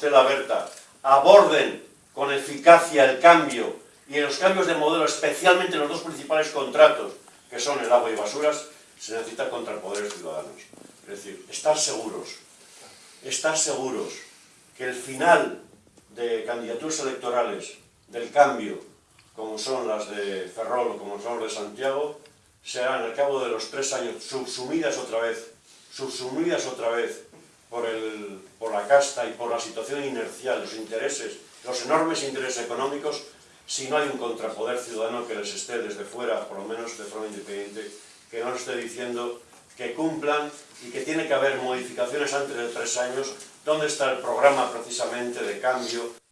de la Berta aborden con eficacia el cambio y en los cambios de modelo, especialmente en los dos principales contratos, que son el agua y basuras, se necesita contrapoderes ciudadanos. Es decir, estar seguros, estar seguros que el final de candidaturas electorales del cambio, como son las de Ferrol o como son las de Santiago, serán al cabo de los tres años subsumidas otra vez, subsumidas otra vez por, el, casta y por la situación inercial, los intereses, los enormes intereses económicos, si no hay un contrapoder ciudadano que les esté desde fuera, por lo menos de forma independiente, que no esté diciendo que cumplan y que tiene que haber modificaciones antes de tres años, ¿dónde está el programa precisamente de cambio